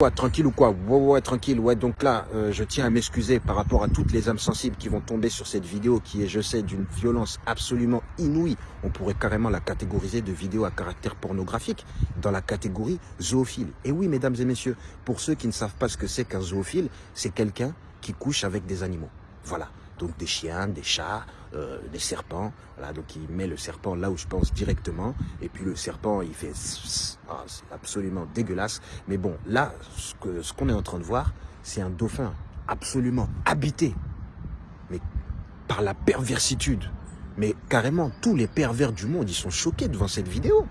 Ouais, tranquille ou quoi ouais, ouais, tranquille. Ouais, donc là, euh, je tiens à m'excuser par rapport à toutes les âmes sensibles qui vont tomber sur cette vidéo qui est, je sais, d'une violence absolument inouïe. On pourrait carrément la catégoriser de vidéo à caractère pornographique dans la catégorie zoophile. Et oui, mesdames et messieurs, pour ceux qui ne savent pas ce que c'est qu'un zoophile, c'est quelqu'un qui couche avec des animaux. Voilà donc des chiens, des chats, euh, des serpents. Voilà, donc il met le serpent là où je pense directement. Et puis le serpent, il fait... Ah, c'est absolument dégueulasse. Mais bon, là, ce qu'on ce qu'on est en train de voir, c'est un dauphin absolument habité. Mais par la perversitude. Mais carrément, tous les pervers du monde, ils sont choqués devant cette vidéo.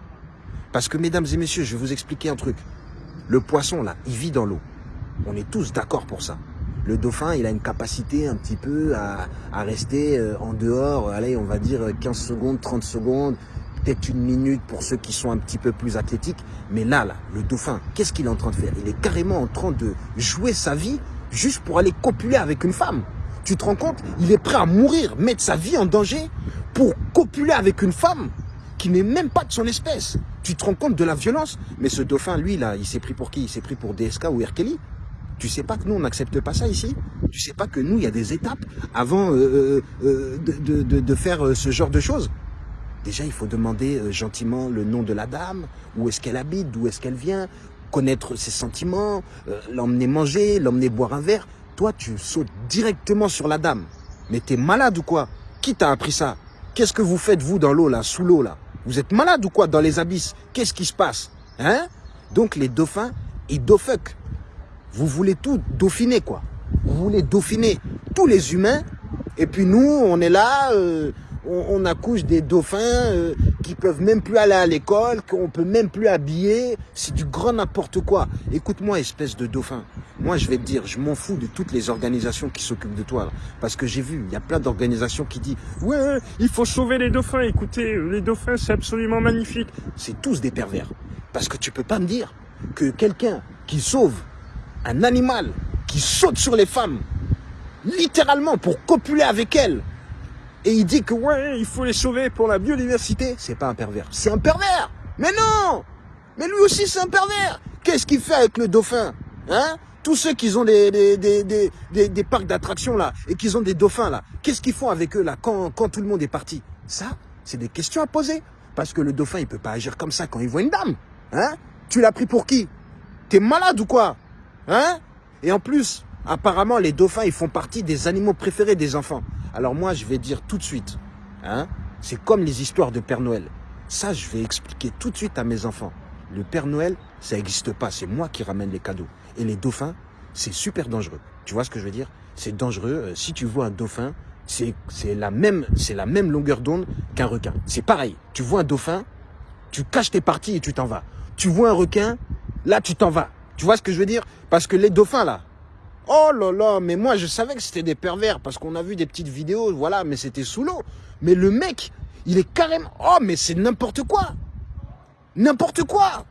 Parce que, mesdames et messieurs, je vais vous expliquer un truc. Le poisson, là, il vit dans l'eau. On est tous d'accord pour ça le dauphin, il a une capacité un petit peu à, rester euh, en dehors, allez, on va dire 15 secondes, 30 secondes, peut-être une minute pour ceux qui sont un petit peu plus athlétiques. Mais là, là, le dauphin, qu'est-ce qu'il est en train de faire? Il est carrément en train de jouer sa vie juste pour aller copuler avec une femme. Tu te rends compte? Il est prêt à mourir, mettre sa vie en danger pour copuler avec une femme qui n'est même pas de son espèce. Tu te rends compte de la violence? Mais ce dauphin, lui, là, il s'est pris pour qui? Il s'est pris pour DSK ou R. Tu sais pas que nous, on n'accepte pas ça ici? Tu sais pas que nous, il y a des étapes avant euh, euh, euh, de, faire ce genre de choses? Déjà, il faut demander gentiment le nom de la dame, où est-ce qu'elle habite, d'où est-ce qu'elle vient, connaître ses sentiments, l'emmener manger, l'emmener boire un verre. Toi, tu sautes directement sur la dame. Mais t'es malade ou quoi? Qui t'a appris ça? Qu'est-ce que vous faites, vous, dans l'eau, là, sous l'eau, là? Vous êtes malade ou quoi, dans les abysses? Qu'est-ce qui se passe? Hein? Donc, les dauphins, ils dofuck. Vous voulez tout dauphiner, quoi. Vous voulez dauphiner tous les humains. Et puis nous, on est là, euh, on, accouche des dauphins euh, qui peuvent même plus aller à l'école, qu'on peut même plus habiller. C'est du grand n'importe quoi. Écoute-moi, espèce de dauphin. Moi, je vais te dire, je m'en fous de toutes les organisations qui s'occupent de toi. parce que j'ai vu, il y a plein d'organisations qui disent « Ouais, il faut sauver les dauphins. Écoutez, les dauphins, c'est absolument magnifique. » C'est tous des pervers. Parce que tu peux pas me dire que quelqu'un qui sauve un animal qui saute sur les femmes, littéralement pour copuler avec elles, et il dit que ouais, il faut les sauver pour la biodiversité, c'est pas un pervers. C'est un pervers. Mais non! Mais lui aussi c'est un pervers. Qu'est-ce qu'il fait avec le dauphin Hein? Tous ceux qui ont des, des, des, des, des parcs d'attractions là, et qui ont des dauphins là, qu'est-ce qu'ils font avec eux là, quand, quand tout le monde est parti? Ça, c'est des questions à poser. Parce que le dauphin, il peut pas agir comme ça quand il voit une dame. Hein? Tu l'as pris pour qui? T'es malade ou quoi? Hein? Et en plus, apparemment, les dauphins, ils font partie des animaux préférés des enfants. Alors moi, je vais dire tout de suite, hein, c'est comme les histoires de Père Noël. Ça, je vais expliquer tout de suite à mes enfants. Le Père Noël, ça n'existe pas. C'est moi qui ramène les cadeaux. Et les dauphins, c'est super dangereux. Tu vois ce que je veux dire? C'est dangereux. Euh, si tu vois un dauphin, c'est la, même, la même longueur d'onde qu'un requin. C'est pareil. Tu vois un dauphin, tu caches tes parties et tu t'en vas. Tu vois un requin, là, tu t'en vas. Tu vois ce que je veux dire? Parce que les dauphins, là, oh là là, mais moi, je savais que c'était des pervers, parce qu'on a vu des petites vidéos, voilà, mais c'était sous l'eau. Mais le mec, il est carrément... Oh, mais c'est n'importe quoi. N'importe quoi